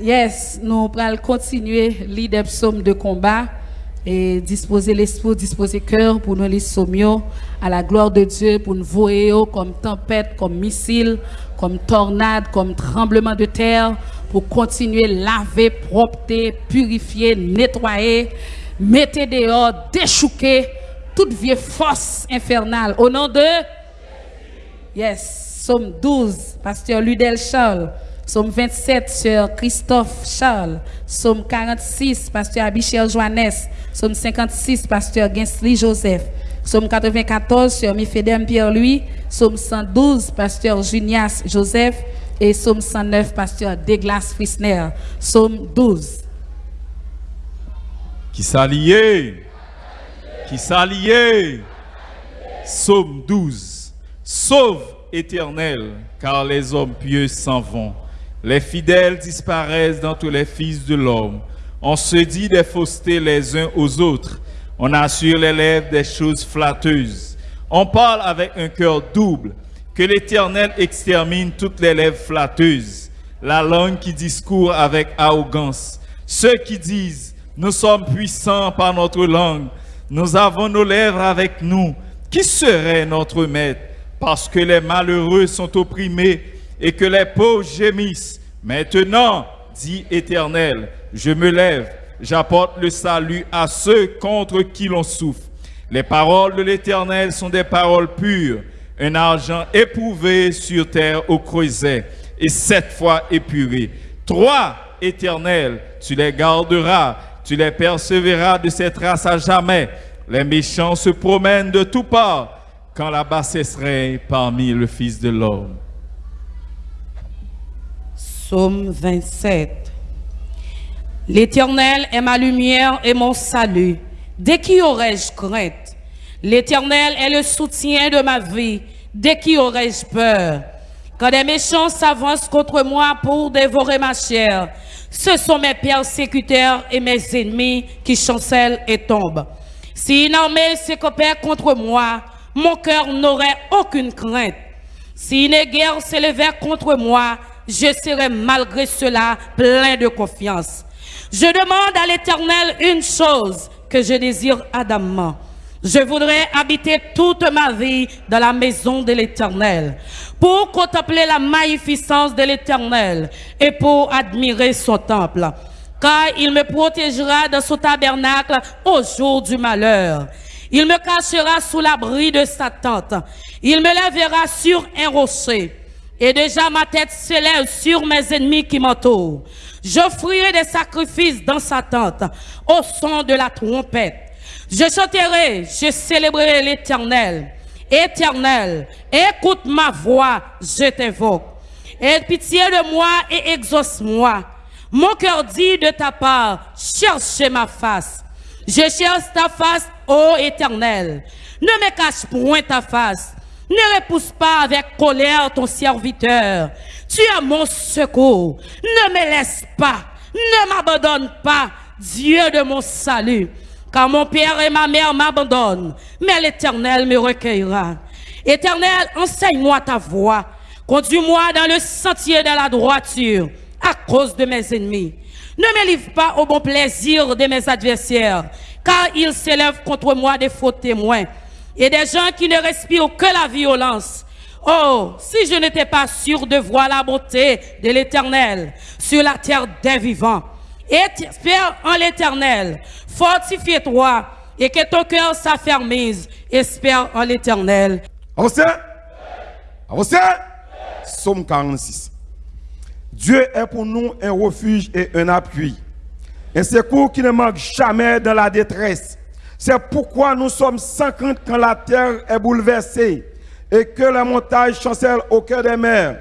Yes, nous allons continuer l'idée psaume de combat et disposer l'esprit, disposer cœur pour nous les sommions à la gloire de Dieu, pour nous voyer comme tempête, comme missile, comme tornade, comme tremblement de terre, pour continuer laver, propter, purifier, nettoyer, mettre dehors, déchouquer toute vieille force infernale. Au nom de? Yes, Somme 12, pasteur Ludel Charles. Somme 27, Sœur Christophe Charles. Somme 46, Pasteur Abichel Joannes. Somme 56, Pasteur Gensly Joseph. Somme 94, Sœur Mifedem Pierre-Louis. Somme 112, Pasteur Junias Joseph. Et Somme 109, Pasteur Deglas Frisner. Somme 12. Qui s'alliait Qui s'alliait Somme 12. Sauve éternel, car les hommes pieux s'en vont. Les fidèles disparaissent dans tous les fils de l'homme. On se dit des faussetés les uns aux autres. On assure les lèvres des choses flatteuses. On parle avec un cœur double. Que l'Éternel extermine toutes les lèvres flatteuses. La langue qui discourt avec arrogance. Ceux qui disent, nous sommes puissants par notre langue. Nous avons nos lèvres avec nous. Qui serait notre maître? Parce que les malheureux sont opprimés et que les pauvres gémissent. Maintenant, dit Éternel, je me lève, j'apporte le salut à ceux contre qui l'on souffre. Les paroles de l'Éternel sont des paroles pures, un argent éprouvé sur terre au creuset et sept fois épuré. Trois, Éternel, tu les garderas, tu les persévéreras de cette race à jamais. Les méchants se promènent de tous parts quand la bassesse règne parmi le Fils de l'homme. Psaume 27. L'Éternel est ma lumière et mon salut. De qui aurais-je crainte? L'Éternel est le soutien de ma vie. De qui aurais-je peur? Quand des méchants s'avancent contre moi pour dévorer ma chair, ce sont mes persécuteurs et mes ennemis qui chancellent et tombent. Si une armée s'écopère contre moi, mon cœur n'aurait aucune crainte. Si une guerre s'élevait contre moi, je serai malgré cela plein de confiance. Je demande à l'Éternel une chose que je désire adamant. Je voudrais habiter toute ma vie dans la maison de l'Éternel pour contempler la magnificence de l'Éternel et pour admirer son temple. Car il me protégera dans son tabernacle au jour du malheur. Il me cachera sous l'abri de sa tente. Il me lèvera sur un rocher. Et déjà ma tête s'élève sur mes ennemis qui m'entourent. J'offrirai des sacrifices dans sa tente au son de la trompette. Je chanterai, je célébrerai l'éternel. Éternel, écoute ma voix, je t'invoque. Aie pitié de moi et exauce-moi. Mon cœur dit de ta part, cherchez ma face. Je cherche ta face, ô éternel. Ne me cache point ta face. Ne repousse pas avec colère ton serviteur. Tu es mon secours. Ne me laisse pas. Ne m'abandonne pas, Dieu de mon salut. Car mon père et ma mère m'abandonnent, mais l'Éternel me recueillera. Éternel, enseigne-moi ta voie. Conduis-moi dans le sentier de la droiture à cause de mes ennemis. Ne me livre pas au bon plaisir de mes adversaires, car ils s'élèvent contre moi des faux témoins et des gens qui ne respirent que la violence. Oh, si je n'étais pas sûr de voir la beauté de l'Éternel sur la terre des vivants. Espère en l'Éternel, fortifie-toi et que ton cœur s'affermise. Espère en l'Éternel. Avancez Avancez Somme 46. Dieu est pour nous un refuge et un appui. Un secours qui ne manque jamais dans la détresse. C'est pourquoi nous sommes sans quand la terre est bouleversée et que la montagne chancelle au cœur des mers.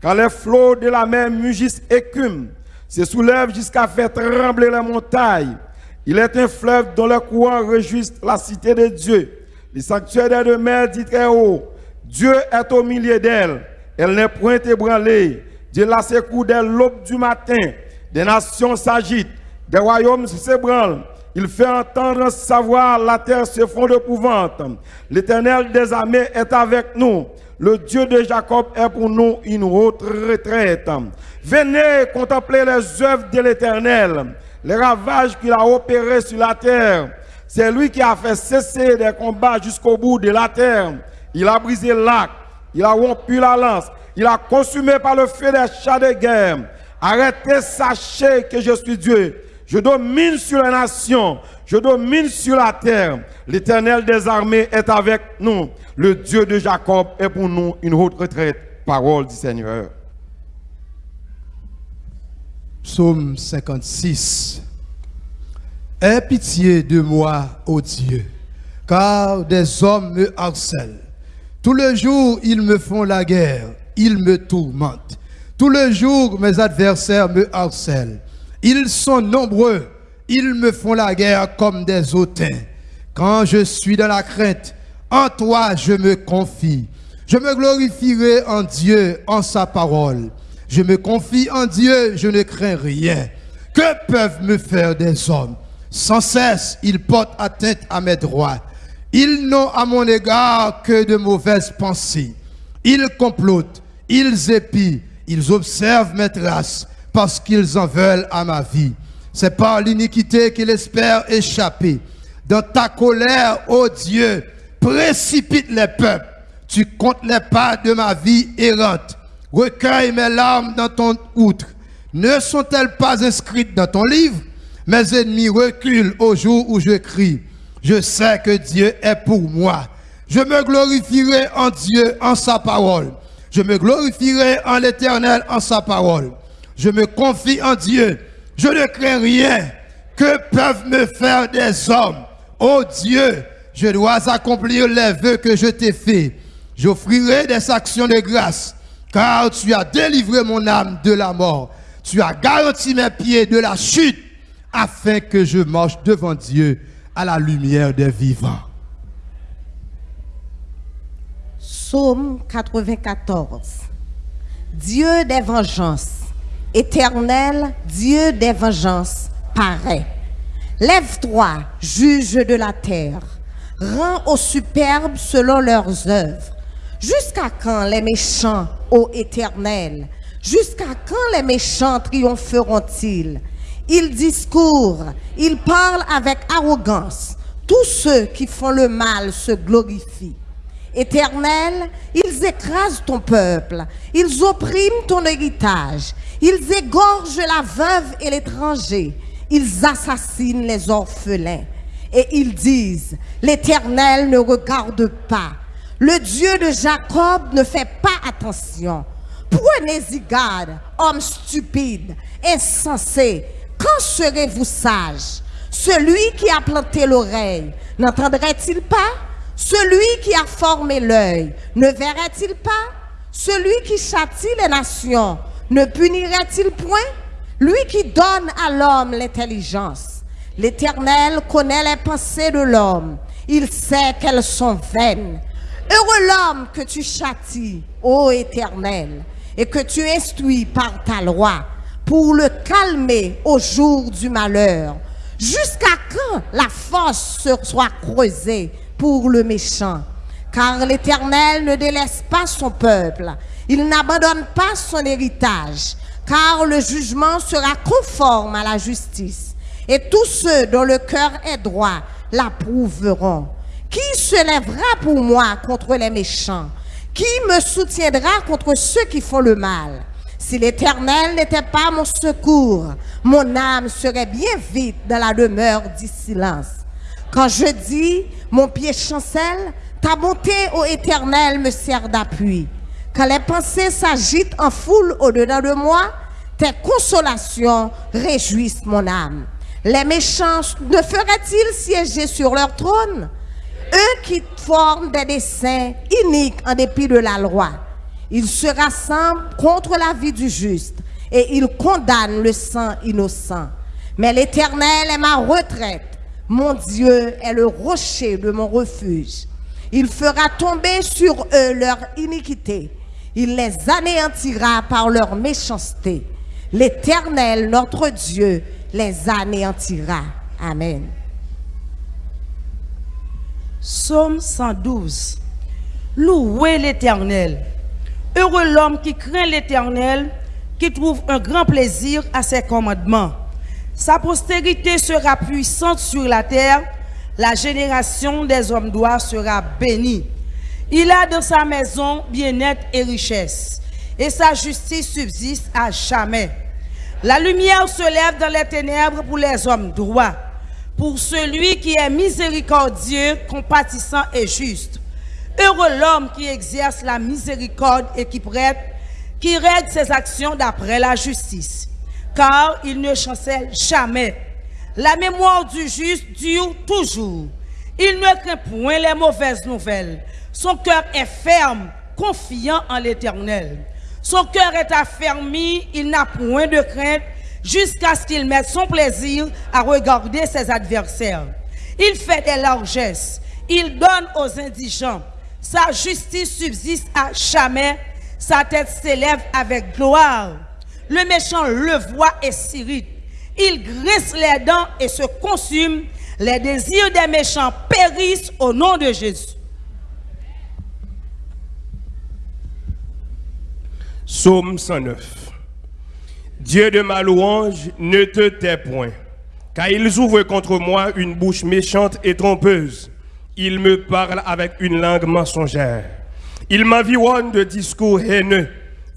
Quand les flots de la mer mugissent écument, se soulèvent jusqu'à faire trembler les montagnes. Il est un fleuve dont le courant réjouissent la cité de Dieu. Les sanctuaires de mer dit très haut, Dieu est au milieu d'elle. Elle n'est point ébranlée. Dieu la secoue dès l'aube du matin. Des nations s'agitent, des royaumes s'ébranlent. Il fait entendre savoir, la terre se fond d'épouvante. L'éternel des armées est avec nous. Le Dieu de Jacob est pour nous une haute retraite. Venez contempler les œuvres de l'Éternel, les ravages qu'il a opérés sur la terre. C'est lui qui a fait cesser des combats jusqu'au bout de la terre. Il a brisé l'arc, il a rompu la lance, il a consumé par le feu des chats de guerre. Arrêtez, sachez que je suis Dieu. Je domine sur les nations, je domine sur la terre. L'Éternel des armées est avec nous. Le Dieu de Jacob est pour nous une haute retraite. Parole du Seigneur. Psaume 56. Aie pitié de moi, ô Dieu, car des hommes me harcèlent. Tout le jour, ils me font la guerre, ils me tourmentent. Tout le jour, mes adversaires me harcèlent. Ils sont nombreux, ils me font la guerre comme des hautains. Quand je suis dans la crainte, en toi je me confie. Je me glorifierai en Dieu, en sa parole. Je me confie en Dieu, je ne crains rien. Que peuvent me faire des hommes? Sans cesse, ils portent atteinte à mes droits. Ils n'ont à mon égard que de mauvaises pensées. Ils complotent, ils épient, ils observent mes traces parce qu'ils en veulent à ma vie. C'est par l'iniquité qu'ils espèrent échapper. Dans ta colère, ô Dieu, précipite les peuples. Tu comptes les pas de ma vie errante. Recueille mes larmes dans ton outre. Ne sont-elles pas inscrites dans ton livre? Mes ennemis reculent au jour où je crie. Je sais que Dieu est pour moi. Je me glorifierai en Dieu, en sa parole. Je me glorifierai en l'Éternel, en sa parole. Je me confie en Dieu. Je ne crains rien. Que peuvent me faire des hommes Ô Dieu, je dois accomplir les vœux que je t'ai faits. J'offrirai des actions de grâce, car tu as délivré mon âme de la mort. Tu as garanti mes pieds de la chute, afin que je marche devant Dieu à la lumière des vivants. Psaume 94. Dieu des vengeances, éternel Dieu des vengeances, paraît. Lève-toi, juge de la terre, rends aux superbes selon leurs œuvres. Jusqu'à quand les méchants, ô éternel? Jusqu'à quand les méchants triompheront-ils? Ils discourent, ils parlent avec arrogance. Tous ceux qui font le mal se glorifient. Éternel, ils écrasent ton peuple, ils oppriment ton héritage, ils égorgent la veuve et l'étranger, ils assassinent les orphelins. Et ils disent, l'Éternel ne regarde pas, le Dieu de Jacob ne fait pas attention. Prenez-y garde, homme stupide, insensé, quand serez-vous sage? Celui qui a planté l'oreille, n'entendrait-il pas? Celui qui a formé l'œil, ne verrait-il pas? Celui qui châtie les nations, ne punirait-il point? Lui qui donne à l'homme l'intelligence. L'Éternel connaît les pensées de l'homme. Il sait qu'elles sont vaines. Heureux l'homme que tu châties, ô Éternel, et que tu instruis par ta loi pour le calmer au jour du malheur. Jusqu'à quand la force soit creusée pour le méchant? Car l'Éternel ne délaisse pas son peuple. Il n'abandonne pas son héritage, car le jugement sera conforme à la justice. Et tous ceux dont le cœur est droit l'approuveront. Qui se lèvera pour moi contre les méchants? Qui me soutiendra contre ceux qui font le mal? Si l'Éternel n'était pas mon secours, mon âme serait bien vite dans la demeure du silence. Quand je dis, mon pied chancelle, ta bonté, ô Éternel, me sert d'appui. Quand les pensées s'agitent en foule au-dedans de moi, tes consolations réjouissent mon âme. Les méchants ne feraient-ils siéger sur leur trône? Eux qui forment des desseins iniques en dépit de la loi, ils se rassemblent contre la vie du juste et ils condamnent le sang innocent. Mais l'Éternel est ma retraite. Mon Dieu est le rocher de mon refuge. Il fera tomber sur eux leur iniquité. Il les anéantira par leur méchanceté. L'Éternel, notre Dieu, les anéantira. Amen. Psaume 112. Louez l'Éternel. Heureux l'homme qui craint l'Éternel, qui trouve un grand plaisir à ses commandements. Sa postérité sera puissante sur la terre, la génération des hommes droits sera bénie. Il a dans sa maison bien-être et richesse, et sa justice subsiste à jamais. La lumière se lève dans les ténèbres pour les hommes droits, pour celui qui est miséricordieux, compatissant et juste. Heureux l'homme qui exerce la miséricorde et qui prête, qui règle ses actions d'après la justice, car il ne chancelle jamais. La mémoire du juste dure toujours. Il ne craint point les mauvaises nouvelles. Son cœur est ferme, confiant en l'Éternel. Son cœur est affermi, il n'a point de crainte jusqu'à ce qu'il mette son plaisir à regarder ses adversaires. Il fait des largesses, il donne aux indigents. Sa justice subsiste à jamais, sa tête s'élève avec gloire. Le méchant le voit et s'irrite. Il grisse les dents et se consume. Les désirs des méchants périssent au nom de Jésus. Psaume 109. Dieu de ma louange, ne te tais point, car ils ouvrent contre moi une bouche méchante et trompeuse. Ils me parlent avec une langue mensongère. Ils m'environnent de discours haineux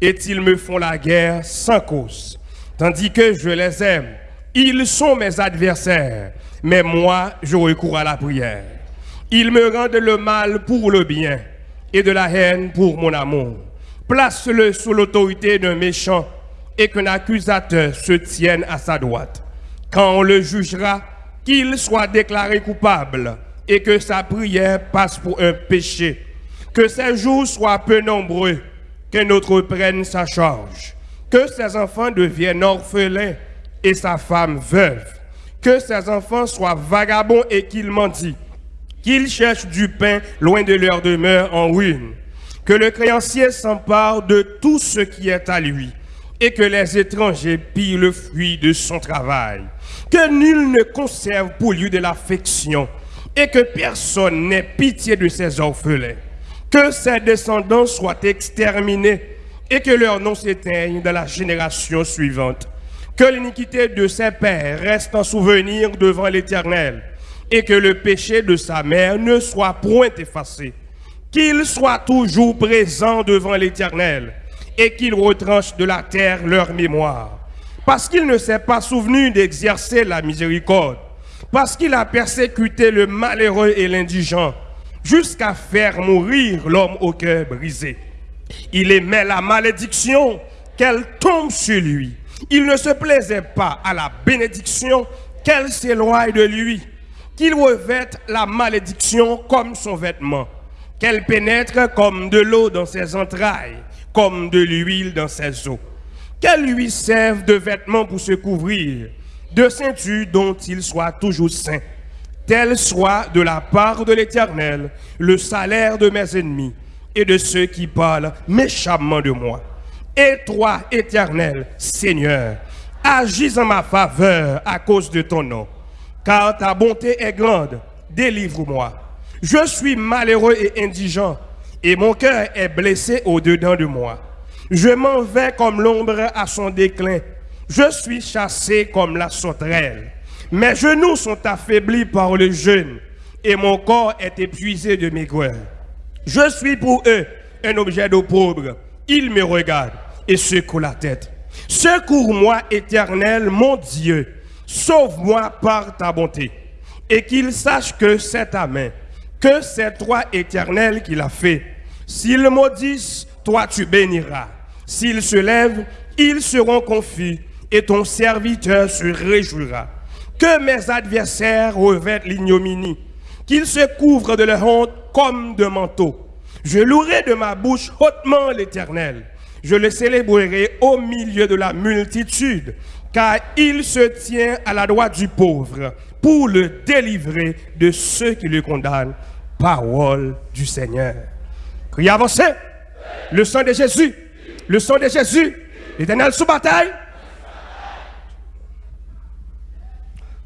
et ils me font la guerre sans cause. Tandis que je les aime, ils sont mes adversaires, mais moi, je recours à la prière. Ils me rendent le mal pour le bien et de la haine pour mon amour. Place-le sous l'autorité d'un méchant et qu'un accusateur se tienne à sa droite. Quand on le jugera, qu'il soit déclaré coupable et que sa prière passe pour un péché. Que ses jours soient peu nombreux, qu'un autre prenne sa charge. Que ses enfants deviennent orphelins et sa femme veuve. Que ses enfants soient vagabonds et qu'ils mendient. Qu'ils cherchent du pain loin de leur demeure en ruine. Que le créancier s'empare de tout ce qui est à lui et que les étrangers pillent le fruit de son travail. Que nul ne conserve pour lui de l'affection et que personne n'ait pitié de ses orphelins. Que ses descendants soient exterminés et que leur nom s'éteigne dans la génération suivante. Que l'iniquité de ses pères reste en souvenir devant l'Éternel et que le péché de sa mère ne soit point effacé. Qu'il soit toujours présent devant l'Éternel et qu'il retranche de la terre leur mémoire. Parce qu'il ne s'est pas souvenu d'exercer la miséricorde, parce qu'il a persécuté le malheureux et l'indigent, jusqu'à faire mourir l'homme au cœur brisé. Il aimait la malédiction, qu'elle tombe sur lui. Il ne se plaisait pas à la bénédiction, qu'elle s'éloigne de lui. Qu'il revête la malédiction comme son vêtement, qu'elle pénètre comme de l'eau dans ses entrailles, comme de l'huile dans ses os. Qu'elle lui serve de vêtements pour se couvrir, de ceinture dont il soit toujours saint. Tel soit de la part de l'Éternel le salaire de mes ennemis et de ceux qui parlent méchamment de moi. Et toi, Éternel, Seigneur, agis en ma faveur à cause de ton nom, car ta bonté est grande. Délivre-moi. Je suis malheureux et indigent, et mon cœur est blessé au-dedans de moi. Je m'en vais comme l'ombre à son déclin. Je suis chassé comme la sauterelle. Mes genoux sont affaiblis par le jeûne et mon corps est épuisé de maigreur. Je suis pour eux un objet d'opprobre. Ils me regardent et secouent la tête. Secours-moi, éternel, mon Dieu. Sauve-moi par ta bonté. Et qu'ils sachent que c'est ta main, que c'est toi, éternel, qui l'a fait. S'ils maudissent, toi tu béniras. S'ils se lèvent, ils seront confus et ton serviteur se réjouira. Que mes adversaires revêtent l'ignominie, qu'ils se couvrent de leur honte comme de manteau. Je louerai de ma bouche hautement l'Éternel. Je le célébrerai au milieu de la multitude, car il se tient à la droite du pauvre pour le délivrer de ceux qui le condamnent. Parole du Seigneur. Criez avancez. Le sang de Jésus. Le sang de Jésus. L'Éternel sous bataille.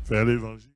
Faire l'évangile.